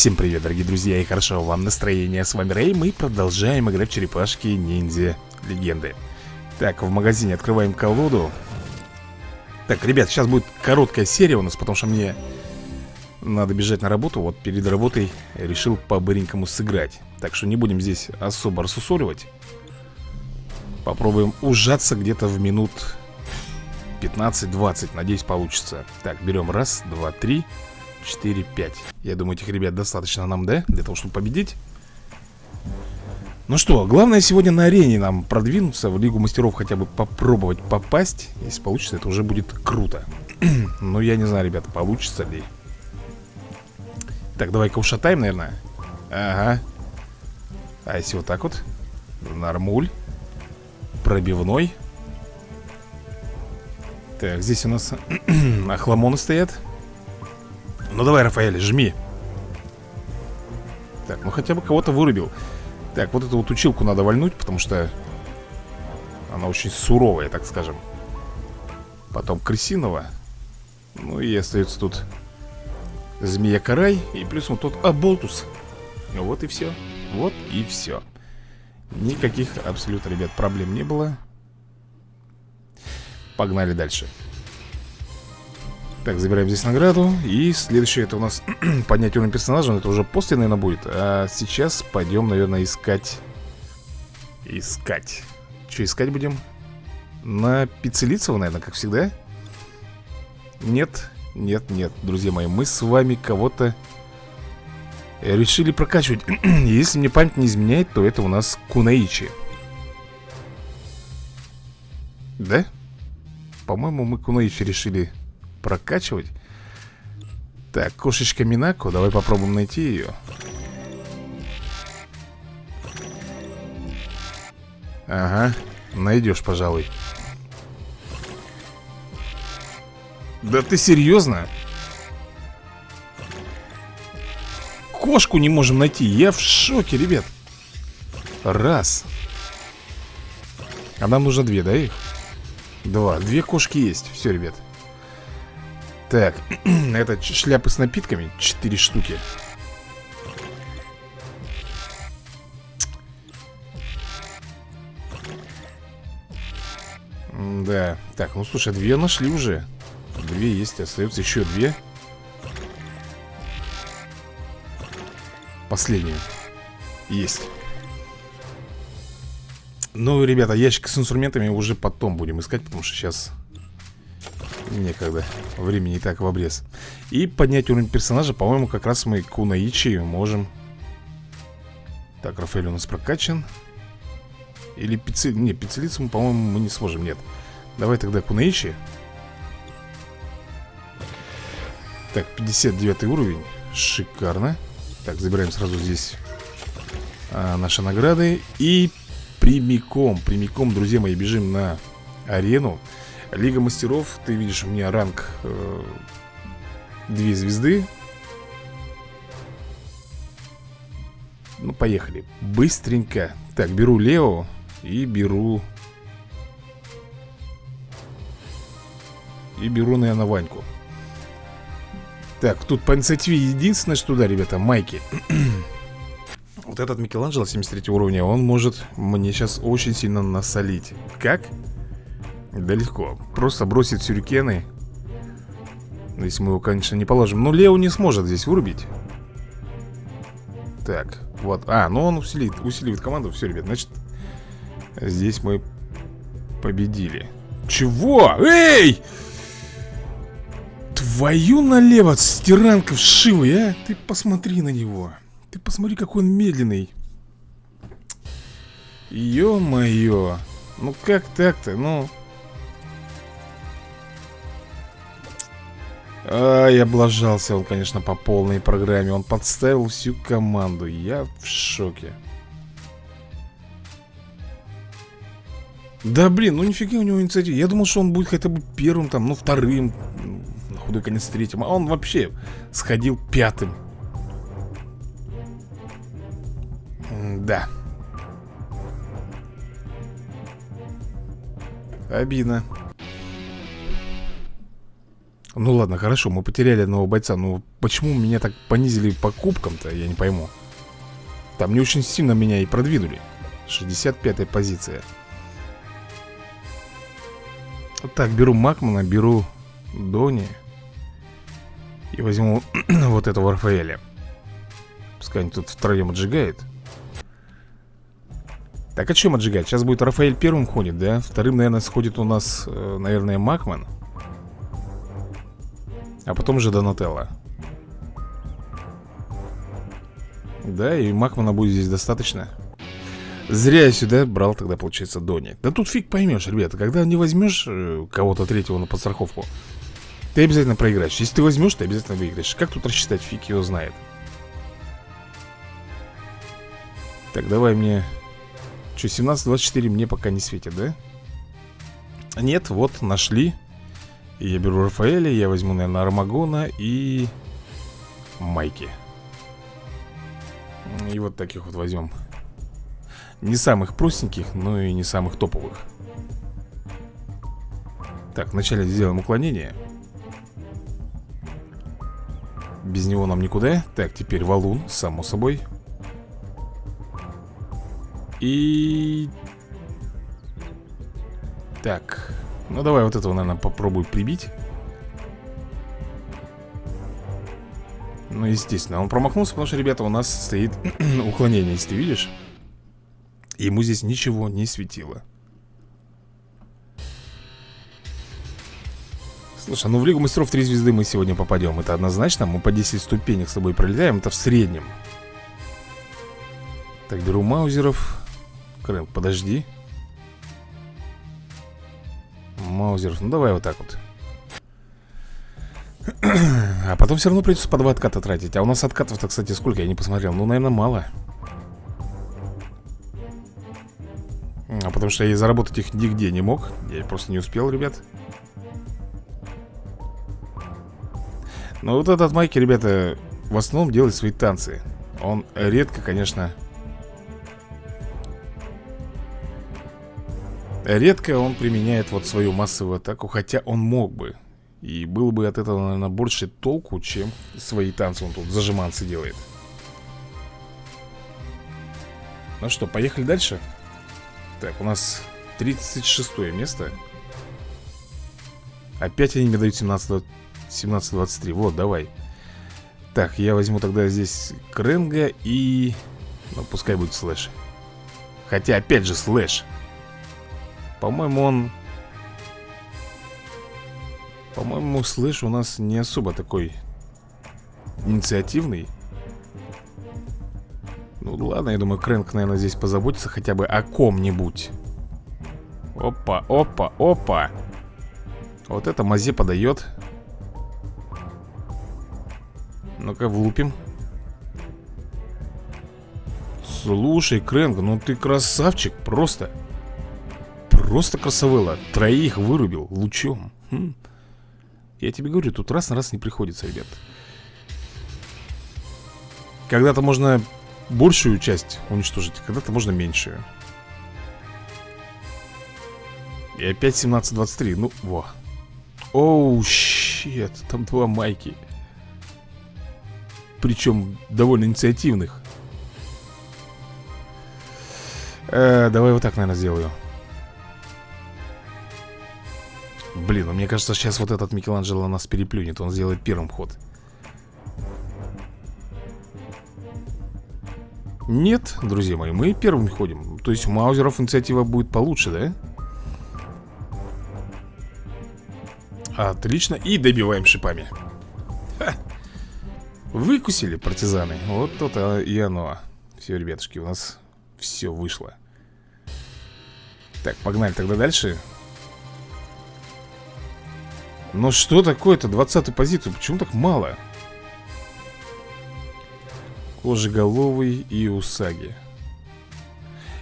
Всем привет, дорогие друзья, и хорошо вам настроение. С вами Рэй, мы продолжаем играть в черепашки ниндзя легенды. Так, в магазине открываем колоду. Так, ребят, сейчас будет короткая серия у нас, потому что мне надо бежать на работу. Вот перед работой решил по-быренькому сыграть. Так что не будем здесь особо рассусоливать. Попробуем ужаться где-то в минут 15-20, надеюсь получится. Так, берем раз, два, три... 4, 5 Я думаю, этих ребят достаточно нам, да? Для того, чтобы победить. Ну что, главное сегодня на арене нам продвинуться В Лигу Мастеров хотя бы попробовать попасть. Если получится, это уже будет круто. Ну, я не знаю, ребята, получится ли. Так, давай-ка ушатаем, наверное. Ага. А если вот так вот? Нормуль. Пробивной. Так, здесь у нас Охламоны стоят ну давай, Рафаэль, жми. Так, ну хотя бы кого-то вырубил. Так, вот эту вот училку надо вальнуть Потому что Она очень суровая, так скажем. Потом крысиного. Ну и остается тут Змея-карай И плюс вот тот Аболтус. Вот и все Вот и все Никаких абсолютно, ребят, проблем не было. Погнали дальше так, забираем здесь награду. И следующее это у нас поднять уровень персонажа Это уже после, наверное, будет. А сейчас пойдем, наверное, искать Искать. Что искать будем? На Пиццелицева, наверное, как всегда? Нет, нет, нет, друзья мои Мы с вами кого-то Решили прокачивать. Если мне память не изменяет, то это у нас Кунаичи. Да? По-моему, мы Кунаичи решили прокачивать. Так, кошечка Минако Давай попробуем найти ее Ага, найдешь, пожалуй. Да ты серьезно? Кошку не можем найти Я в шоке, ребят. Раз. А нам нужно две, да, их? Два, две кошки есть. Все, ребят так, это шляпы с напитками Четыре штуки. Да, так, ну слушай, две нашли уже. Две есть, остается еще две. Последняя Есть. Ну, ребята, ящик с инструментами уже потом будем искать Потому что сейчас Некогда. Времени и так в обрез. И поднять уровень персонажа, по-моему, как раз мы Кунаичи можем. Так, Рафаэль у нас прокачан. Или пицци... Не, пиццелицу, по-моему, мы не сможем, нет. Давай тогда Кунаичи. Так, 59 уровень. Шикарно. Так, забираем сразу здесь а, наши награды. И прямиком, прямиком, друзья мои, бежим на арену. Лига мастеров, ты видишь, у меня ранг э, Две звезды. Ну, поехали. Быстренько. Так, беру Лео И беру И беру, наверное, Ваньку. Так, тут по инициативе единственное, что да, ребята, майки. Вот этот Микеланджело 73 уровня Он может мне сейчас очень сильно насолить. Как? Да легко. Просто бросит сюрикены. Если мы его, конечно, не положим. Но Лео не сможет здесь вырубить. Так, вот. А, ну он усилит, усиливает команду. Все, ребят, значит, здесь мы победили. Чего? Эй! Твою налево, стиранка вшивый, а? Ты посмотри на него. Ты посмотри, какой он медленный. Ё-моё. Ну как так-то? Ну... Ай, облажался он, конечно, по полной программе. Он подставил всю команду. Я в шоке. Да блин, ну нифига у него инициатива. Я думал, что он будет хотя бы первым там, ну вторым На худой конец третьим. А он вообще сходил пятым. Да Обидно Ну ладно, хорошо, мы потеряли одного бойца Но почему меня так понизили по кубкам-то, я не пойму. Там не очень сильно меня и продвинули. 65-я позиция. Так, беру Макмана, беру Дони И возьму вот этого Рафаэля. Пускай они тут втроем отжигает. Так, а чем отжигать? Сейчас будет Рафаэль первым ходит, да? Вторым, наверное, сходит у нас, э, наверное, Макман а потом уже Донателло. Да, и Макмана будет здесь достаточно. Зря я сюда брал тогда, получается, Дони. Да тут фиг поймешь, ребята Когда не возьмешь э, кого-то третьего на подстраховку Ты обязательно проиграешь. Если ты возьмешь, ты обязательно выиграешь. Как тут рассчитать, фиг его знает. Так, давай мне. Что, 17-24 мне пока не светит, да? Нет, вот, нашли я беру Рафаэля, я возьму, наверное, Армагона и Майки. И вот таких вот возьмем. Не самых простеньких, но и не самых топовых. Так, вначале сделаем уклонение. Без него нам никуда. Так, теперь валун, само собой. И... Так, ну давай вот этого, наверное, попробую прибить. Ну, естественно, он промахнулся, потому что, ребята, у нас стоит уклонение, если ты видишь. Ему здесь ничего не светило. Слушай, ну в Лигу Мастеров 3 звезды мы сегодня попадем. Это однозначно, мы по 10 ступенек с тобой пролетаем. Это в среднем. Так, беру маузеров. Крэн, подожди Маузеров. Ну давай вот так вот. А потом все равно придется по два отката тратить. А у нас откатов-то, кстати, сколько? Я не посмотрел. Ну, наверное, мало. А потому что я заработать их нигде не мог. Я просто не успел, ребят. Но вот этот Майки, ребята, в основном делает свои танцы. Он редко, конечно, Редко он применяет вот свою массовую атаку, хотя он мог бы. И было бы от этого, наверное, больше толку, чем свои танцы он тут зажиманцы делает. Ну что, поехали дальше? Так, у нас 36 место. Опять они мне дают 17-23. Вот, давай. Так, я возьму тогда здесь Кренга и... Ну, пускай будет слэш. Хотя, опять же, слэш. По-моему, он... По-моему, слыш у нас не особо такой инициативный. Ну ладно, я думаю, Крэнк, наверное, здесь позаботится хотя бы о ком-нибудь. Опа, опа, опа. Вот это Мазе подает. Ну-ка, влупим. Слушай, Крэнк, ну ты красавчик, просто. Просто красавелла Троих вырубил лучом. Хм. Я тебе говорю, тут раз на раз не приходится, ребят. Когда-то можно большую часть уничтожить Когда-то можно меньшую. И опять 17-23 Ну, во. Оу, щет Там два майки. Причем довольно инициативных. Э, Давай вот так, наверное, сделаю Блин, ну мне кажется, сейчас вот этот Микеланджело нас переплюнет Он сделает первым ход. Нет, друзья мои, мы первым ходим. То есть у Маузеров инициатива будет получше, да? Отлично, и добиваем шипами. Ха. Выкусили партизаны. Вот то-то и оно. Все, ребятушки, у нас все вышло. Так, погнали тогда дальше но что такое-то? 20 позицию. Почему так мало? Кожеголовый и Усаги.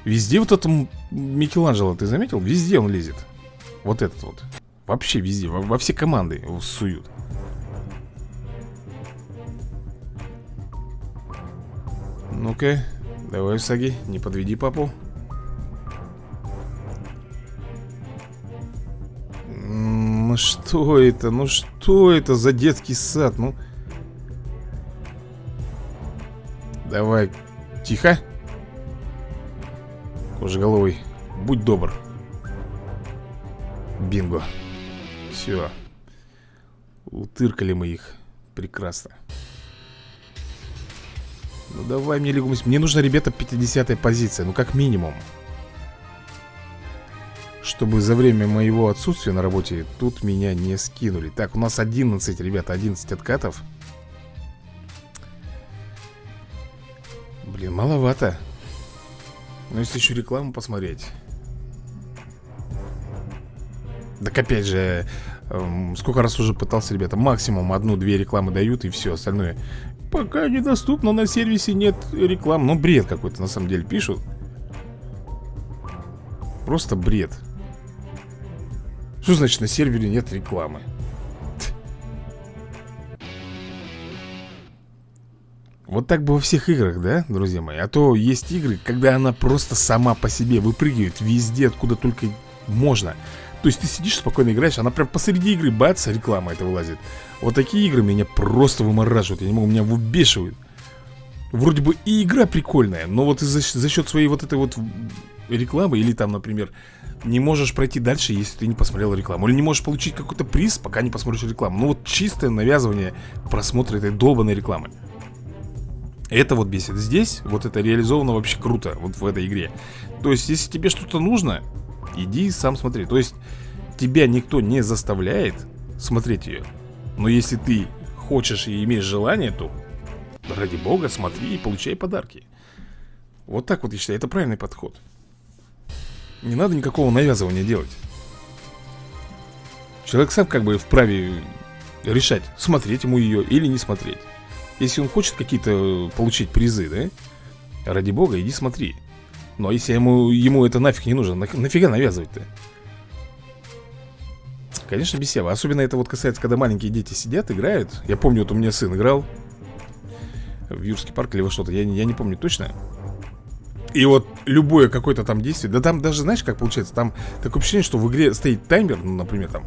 Везде вот это Микеланджело, ты заметил? Везде он лезет. Вот этот вот. Вообще везде. Во, во все команды его суют. Ну-ка, давай, Усаги, не подведи папу. Что это? Ну что это за детский сад? Ну... Давай, тихо. Кожеголовый, будь добр. Бинго. Все Утыркали мы их. Прекрасно. Ну давай мне лигу Мне нужно, ребята, 50 позиция. Ну как минимум Чтобы за время моего отсутствия на работе Тут меня не скинули. Так, у нас 11, ребята, 11 откатов. Блин, маловато. Но если еще рекламу посмотреть. Так опять же Эм, сколько раз уже пытался, ребята Максимум одну-две рекламы дают и все остальное. Пока недоступно, на сервисе нет реклам. Ну, бред какой-то, на самом деле, пишут. Просто бред Что значит на сервере нет рекламы? Вот так бы во всех играх, да, друзья мои? А то есть игры, когда она просто сама по себе выпрыгивает везде, откуда только можно то есть ты сидишь спокойно играешь, она прям посреди игры, бац, реклама это вылазит Вот такие игры меня просто вымораживают, я не могу, меня выбешивают Вроде бы и игра прикольная, но вот за, за счет своей вот этой вот рекламы Или там, например, не можешь пройти дальше, если ты не посмотрел рекламу. Или не можешь получить какой-то приз, пока не посмотришь рекламу. Ну вот чистое навязывание просмотра этой долбанной рекламы. Это вот бесит. Здесь вот это реализовано вообще круто Вот в этой игре. То есть, если тебе что-то нужно Иди сам смотри. То есть тебя никто не заставляет смотреть ее Но если ты хочешь и имеешь желание, то ради бога смотри и получай подарки. Вот так вот я считаю, это правильный подход Не надо никакого навязывания делать Человек сам как бы вправе решать, смотреть ему ее или не смотреть Если он хочет какие-то получить призы, да? Ради бога, иди смотри ну а если ему, ему это нафиг не нужно, на, нафига навязывать-то? Конечно, бесево. Особенно это вот касается, когда маленькие дети сидят, играют. Я помню, вот у меня сын играл в Юрский парк или во что-то, я, я не помню точно. И вот любое какое-то там действие, да там даже, знаешь, как получается, там такое ощущение, что в игре стоит таймер, ну, например, там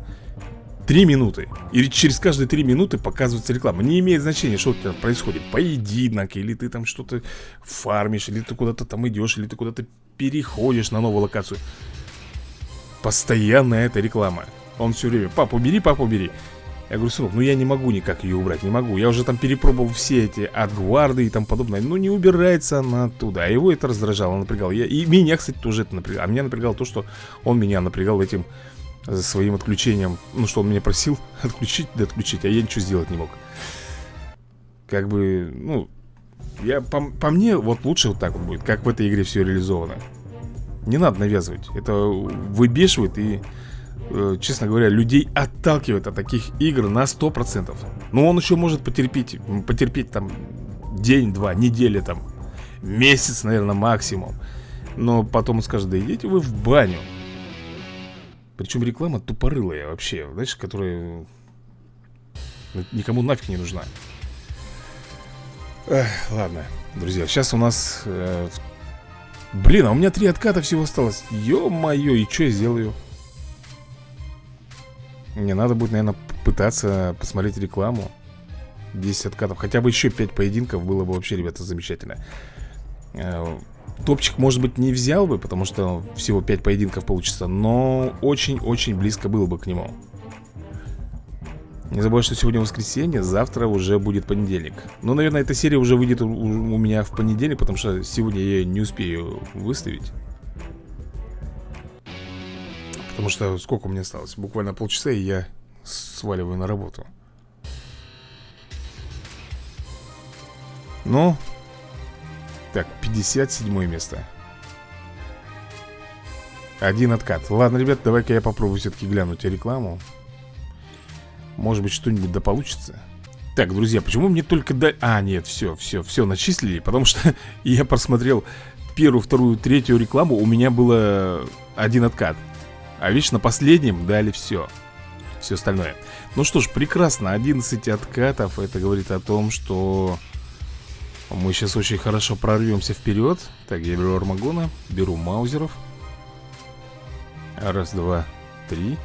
3 минуты. И через каждые 3 минуты показывается реклама. Не имеет значения, что у тебя происходит. Поединок, или ты там что-то фармишь, или ты куда-то там идешь, или ты куда-то переходишь на новую локацию. Постоянно эта реклама. Он все время, папа, убери, папа, убери. Я говорю, сынок, ну я не могу никак ее убрать, не могу. Я уже там перепробовал все эти отгварды и тому подобное. Ну не убирается она оттуда. А его это раздражало, напрягало. Я, и меня, кстати, тоже это напрягало. А меня напрягало то, что он меня напрягал этим за своим отключением Ну что он меня просил отключить, да отключить А я ничего сделать не мог Как бы, ну я, по, по мне, вот лучше вот так вот будет Как в этой игре все реализовано Не надо навязывать Это выбешивает и э, Честно говоря, людей отталкивает от таких игр на 100% Но он еще может потерпеть Потерпеть там день-два, неделя там Месяц, наверное, максимум Но потом он скажет, да идите вы в баню причем реклама тупорылая вообще, знаешь, которая никому нафиг не нужна. Эх, ладно, друзья, сейчас у нас... Э, блин, а у меня три отката всего осталось. Ё-моё, и что я сделаю? Мне надо будет, наверное, пытаться посмотреть рекламу. 10 откатов. Хотя бы еще 5 поединков было бы вообще, ребята, замечательно. Э, Топчик, может быть, не взял бы, потому что всего 5 поединков получится, но очень-очень близко было бы к нему. Не забывай, что сегодня воскресенье, завтра уже будет понедельник. Ну, наверное, эта серия уже выйдет у, у меня в понедельник, потому что сегодня я ее не успею выставить. Потому что сколько меня осталось? Буквально полчаса, и я сваливаю на работу. Ну, так, 57 место. Один откат. Ладно, ребят, давай-ка я попробую все-таки глянуть рекламу. Может быть, что-нибудь да получится. Так, друзья, почему мне только до... А, нет, все, все, все начислили Потому что я просмотрел первую, вторую, третью рекламу. У меня было один откат А видишь, на последнем дали все Все остальное. Ну что ж, прекрасно, 11 откатов. Это говорит о том, что мы сейчас очень хорошо прорвемся вперед Так, я беру армагона Беру маузеров. Раз, два, три.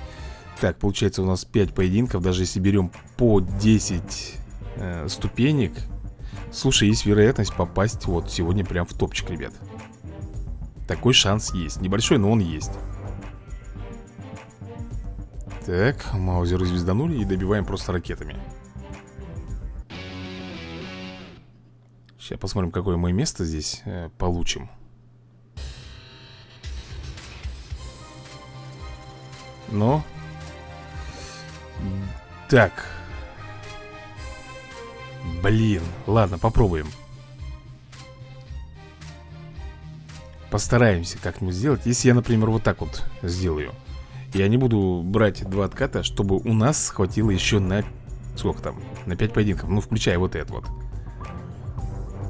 Так, получается у нас 5 поединков. Даже если берем по 10 э, ступенек. Слушай, есть вероятность попасть вот сегодня прям в топчик, ребят. Такой шанс есть. Небольшой, но он есть Так, маузеры звезданули и добиваем просто ракетами. Сейчас посмотрим, какое мы место здесь э, получим. Но Так. Блин, ладно, попробуем. Постараемся как-нибудь сделать. Если я, например, вот так вот сделаю Я не буду брать два отката Чтобы у нас хватило еще на Сколько там? На 5 поединков Ну, включая вот это вот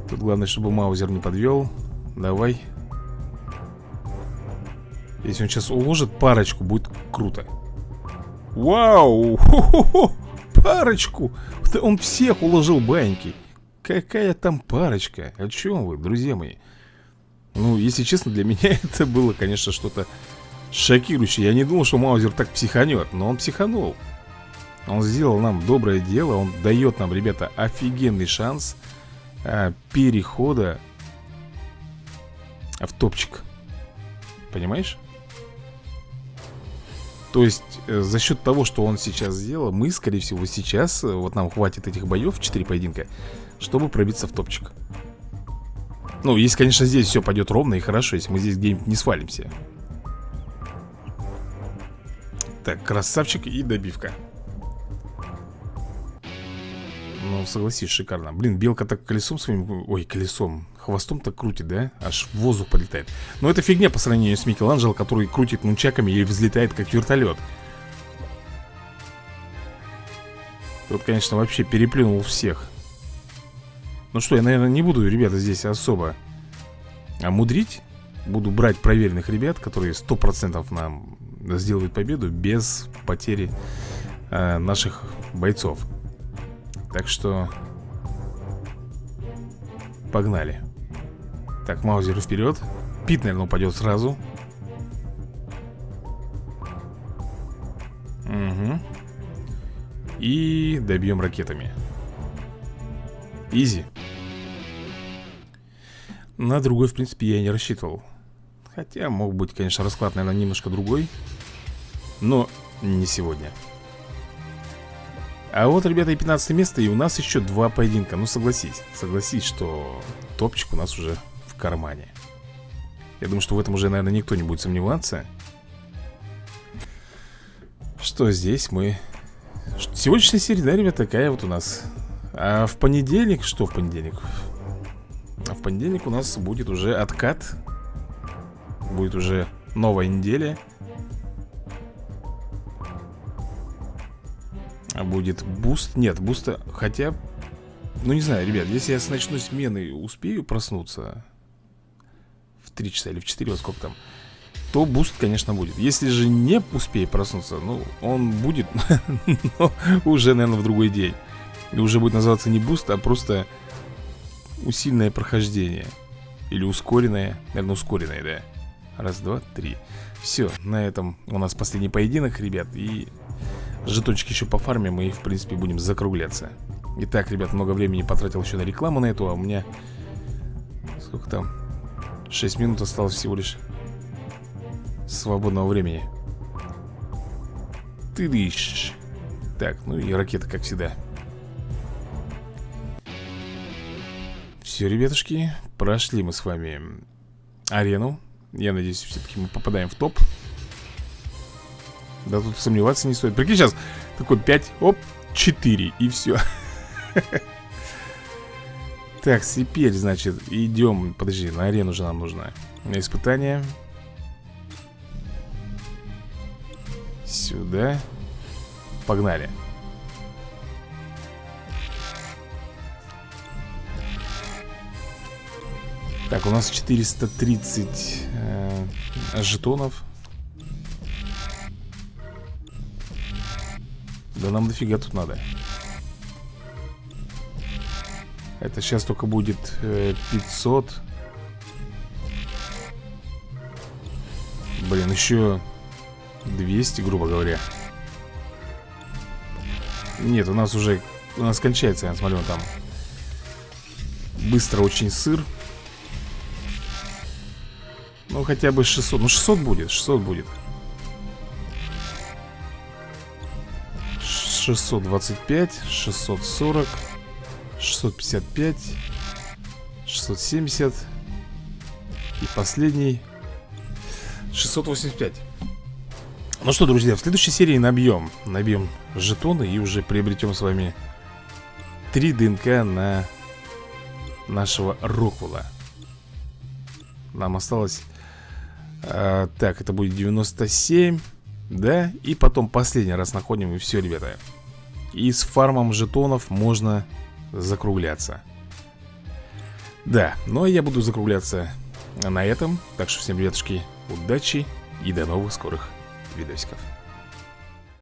Тут главное, чтобы Маузер не подвел Давай Если он сейчас уложит парочку, будет круто Вау! Хо -хо -хо! Парочку! Он всех уложил баньки Какая там парочка? О чем вы, друзья мои? Ну, если честно, для меня это было, конечно, что-то шокирующее Я не думал, что Маузер так психанет Но он психанул Он сделал нам доброе дело Он дает нам, ребята, офигенный шанс а, перехода в топчик. Понимаешь? То есть, э, за счет того, что он сейчас сделал, мы, скорее всего, сейчас, э, вот нам хватит этих боев, 4 поединка, чтобы пробиться в топчик. Ну, если, конечно, здесь все пойдет ровно и хорошо, если мы здесь где-нибудь не свалимся. Так, красавчик и добивка. Ну, согласись, шикарно. Блин, белка так колесом своим... Ой, колесом Хвостом так крутит, да? Аж в воздух полетает. Но это фигня по сравнению с Микеланджело Который крутит нунчаками и взлетает как вертолет. Тут, конечно, вообще переплюнул всех. Ну что, я, наверное, не буду, ребята, здесь особо мудрить Буду брать проверенных ребят Которые 100% нам сделают победу Без потери э, наших бойцов. Так что Погнали. Так, Маузер вперед. Пит, наверное, упадет сразу. Угу И добьем ракетами. Изи. На другой, в принципе, я не рассчитывал. Хотя мог быть, конечно, расклад, наверное, немножко другой Но не сегодня. А вот, ребята, и 15 место, и у нас еще два поединка. Ну, согласись, согласись, что топчик у нас уже в кармане. Я думаю, что в этом уже, наверное, никто не будет сомневаться. Что здесь мы... Сегодняшняя серия, да, ребята, такая вот у нас. А в понедельник, что в понедельник? А в понедельник у нас будет уже откат. Будет уже новая неделя будет буст? Нет, буста... Хотя... Ну, не знаю, ребят, если я с ночной смены успею проснуться В 3 часа или в 4, вот сколько там То буст, конечно, будет. Если же не успею проснуться Ну, он будет, но уже, наверное, в другой день. И уже будет называться не буст, а просто Усиленное прохождение. Или ускоренное Наверное, ускоренное, да. Раз, два, три. Все, на этом у нас последний поединок, ребят И Жетончики еще по фарме мы, в принципе, будем закругляться. Итак, ребят, много времени потратил еще на рекламу на эту А у меня... Сколько там? 6 минут осталось всего лишь Свободного времени. Ты дышь Так, ну и ракета, как всегда. Все, ребятушки Прошли мы с вами арену. Я надеюсь, все-таки мы попадаем в топ да тут сомневаться не стоит. Прикинь, сейчас такой 5, оп, 4 И все Так, теперь, значит, идем Подожди, на арену же нам нужно. На испытание. Сюда. Погнали. Так, у нас 430 э, жетонов Да нам дофига тут надо. Это сейчас только будет э, 500 Блин, еще 200, грубо говоря. Нет, у нас уже У нас кончается, я смотрю, там. Быстро очень сыр. Ну, хотя бы 600 Ну, 600 будет, 600 будет 625 640 655 670 И последний 685 Ну что, друзья, в следующей серии набьем Набьем жетоны и уже приобретем с вами 3 ДНК на нашего Роквелла. Нам осталось а, Так, это будет 97 Да, и потом последний раз находим и все, ребята И с фармом жетонов можно закругляться. Да, ну а я буду закругляться на этом. Так что всем, ребятушки, удачи и до новых скорых видосиков